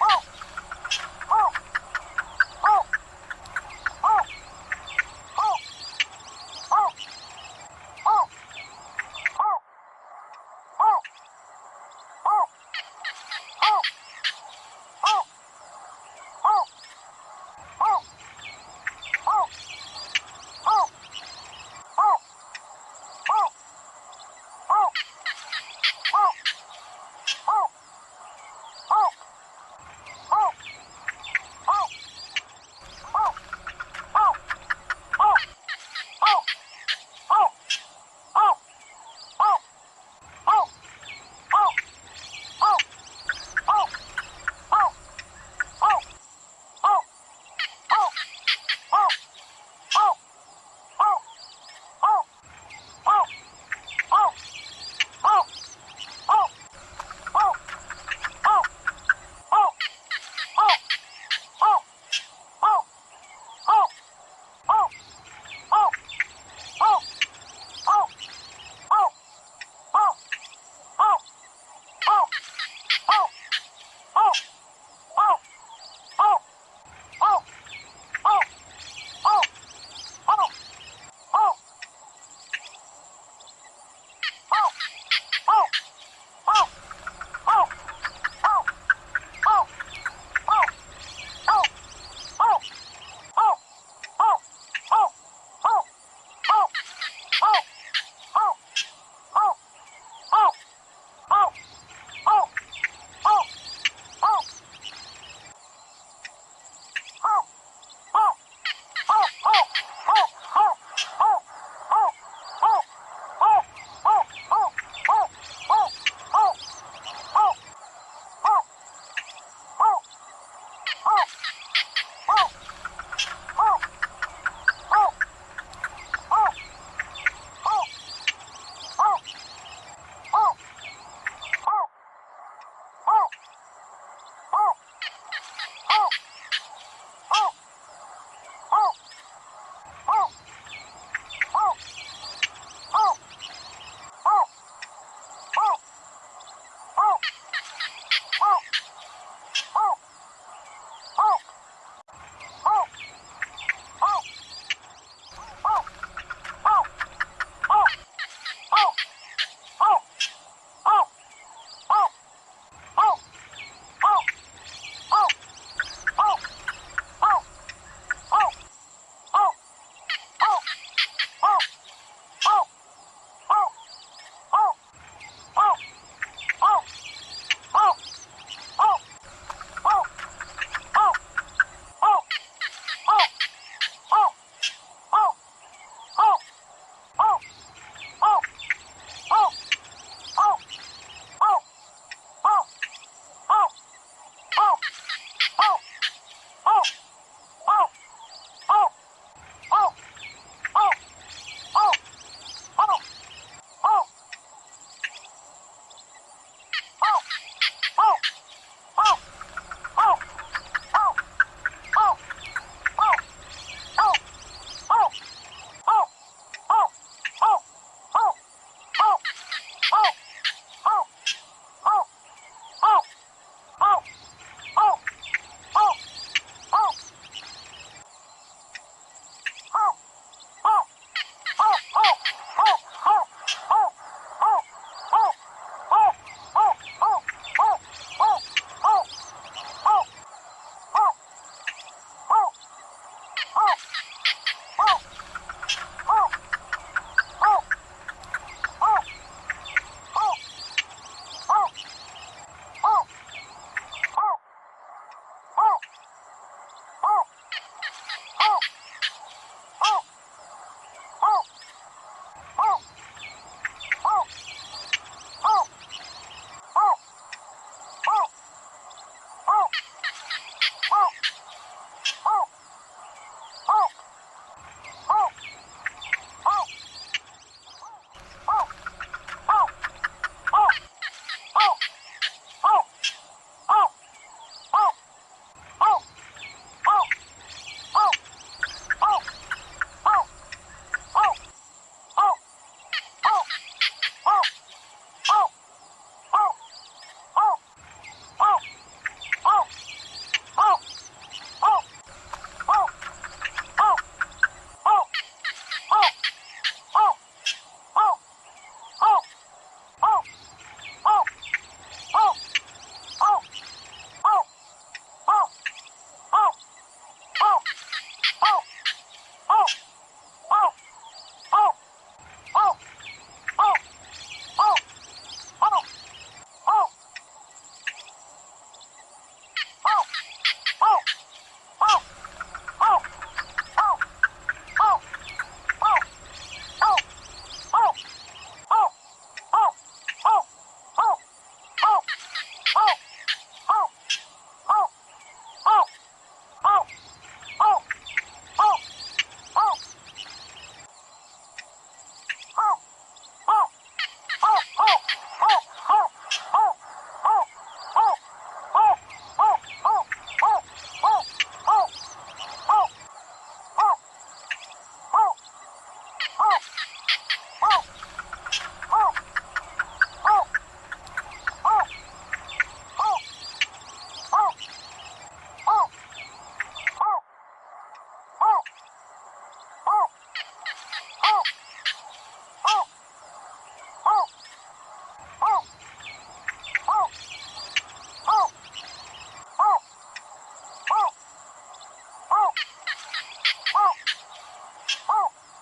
Oh!